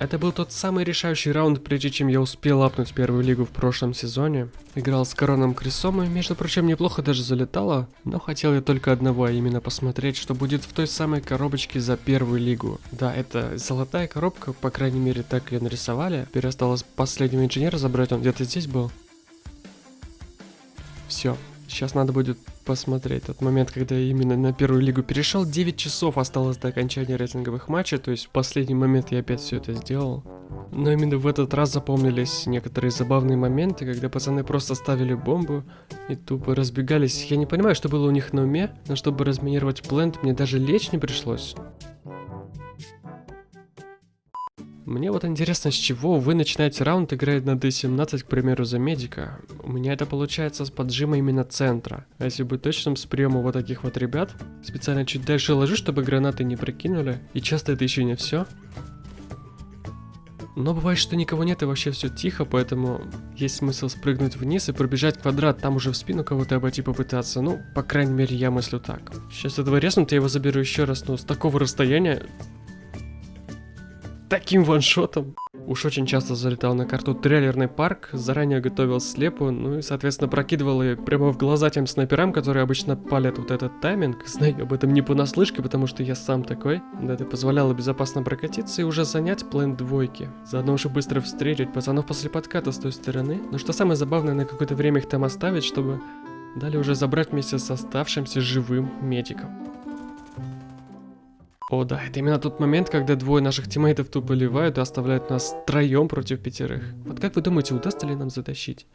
Это был тот самый решающий раунд, прежде чем я успел апнуть первую лигу в прошлом сезоне. Играл с Короном Крисом и, между прочим, неплохо даже залетало, но хотел я только одного, а именно посмотреть, что будет в той самой коробочке за первую лигу. Да, это золотая коробка, по крайней мере так ее нарисовали. Теперь осталось последнего инженера забрать, он где-то здесь был. Все, сейчас надо будет посмотреть тот момент, когда я именно на первую лигу перешел. 9 часов осталось до окончания рейтинговых матчей, то есть в последний момент я опять все это сделал. Но именно в этот раз запомнились некоторые забавные моменты, когда пацаны просто ставили бомбу и тупо разбегались. Я не понимаю, что было у них на уме, но чтобы разминировать плент, мне даже лечь не пришлось. Мне вот интересно, с чего вы начинаете раунд, играя на D17, к примеру, за медика. У меня это получается с поджима именно центра. А если быть точным, с приема вот таких вот ребят, специально чуть дальше ложу, чтобы гранаты не прокинули. И часто это еще не все. Но бывает, что никого нет и вообще все тихо, поэтому есть смысл спрыгнуть вниз и пробежать квадрат, там уже в спину кого-то обойти попытаться. Ну, по крайней мере, я мыслю так. Сейчас этого резнут, я его заберу еще раз, но с такого расстояния таким ваншотом. Уж очень часто залетал на карту трейлерный парк, заранее готовил слепу, ну и, соответственно, прокидывал ее прямо в глаза тем снайперам, которые обычно палят вот этот тайминг. Знаю об этом не понаслышке, потому что я сам такой. Да, это позволяло безопасно прокатиться и уже занять план двойки. Заодно уже быстро встретить пацанов после подката с той стороны. Но что самое забавное, на какое-то время их там оставить, чтобы далее уже забрать вместе с оставшимся живым медиком. О да, это именно тот момент, когда двое наших тиммейтов тупо ливают и оставляют нас троем против пятерых. Вот как вы думаете, удастся ли нам затащить?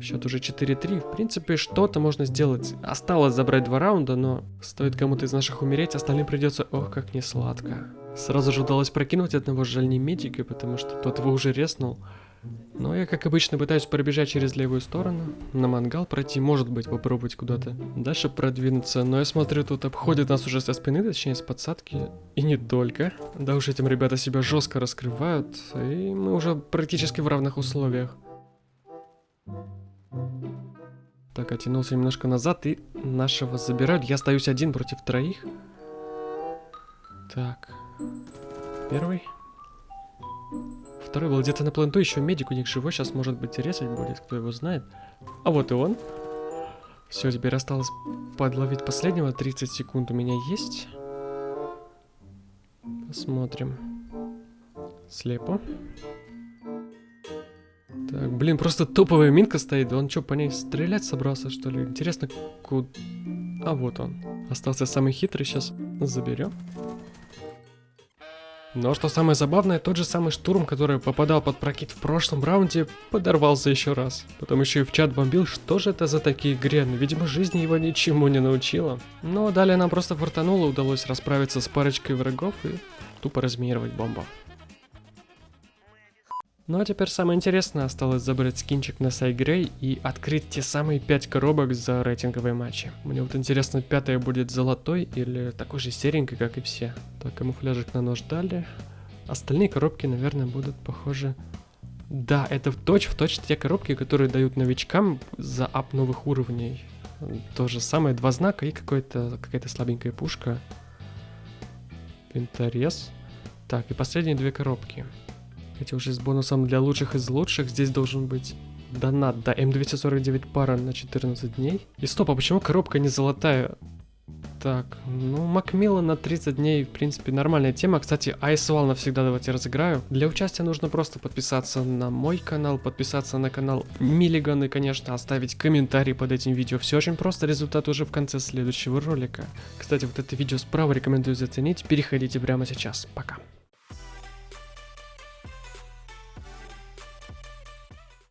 Счет уже 4-3. В принципе, что-то можно сделать. Осталось забрать два раунда, но стоит кому-то из наших умереть, остальным придется... Ох, как не сладко. Сразу же удалось прокинуть одного жаль не медика, потому что тот его уже резнул. Но я, как обычно, пытаюсь пробежать через левую сторону, на мангал пройти, может быть, попробовать куда-то дальше продвинуться, но я смотрю, тут обходят нас уже со спины, точнее, с подсадки, и не только. Да уж этим ребята себя жестко раскрывают, и мы уже практически в равных условиях. Так, оттянулся немножко назад, и нашего забирают. Я остаюсь один против троих. Так, первый. Второй был где-то на пленту, еще медик у них живой, сейчас может быть резать будет, кто его знает. А вот и он. Все, теперь осталось подловить последнего, 30 секунд у меня есть. Посмотрим. Слепо. Так, блин, просто топовая минка стоит. Он что, по ней стрелять собрался, что ли? Интересно, куда... А вот он. Остался самый хитрый, сейчас заберем. Но что самое забавное, тот же самый штурм, который попадал под прокид в прошлом раунде, подорвался еще раз. Потом еще и в чат бомбил, что же это за такие грены, видимо жизнь его ничему не научила. Но далее нам просто фартануло, удалось расправиться с парочкой врагов и тупо разминировать бомбу. Ну а теперь самое интересное, осталось забрать скинчик на Сайгрей и открыть те самые 5 коробок за рейтинговые матчи. Мне вот интересно, пятая будет золотой или такой же серенькой, как и все. Так, камуфляжик на нож дали. Остальные коробки, наверное, будут похожи... Да, это в точь в точь те коробки, которые дают новичкам за ап новых уровней. То же самое, два знака и какая-то слабенькая пушка. Винторез. Так, и последние две коробки. Эти уже с бонусом для лучших из лучших. Здесь должен быть донат, да, М249 пара на 14 дней. И стоп, а почему коробка не золотая? Так, ну, Макмилла на 30 дней, в принципе, нормальная тема. Кстати, Айсвал навсегда давайте разыграю. Для участия нужно просто подписаться на мой канал, подписаться на канал Миллиган и, конечно, оставить комментарий под этим видео. Все очень просто, результат уже в конце следующего ролика. Кстати, вот это видео справа рекомендую заценить. Переходите прямо сейчас. Пока.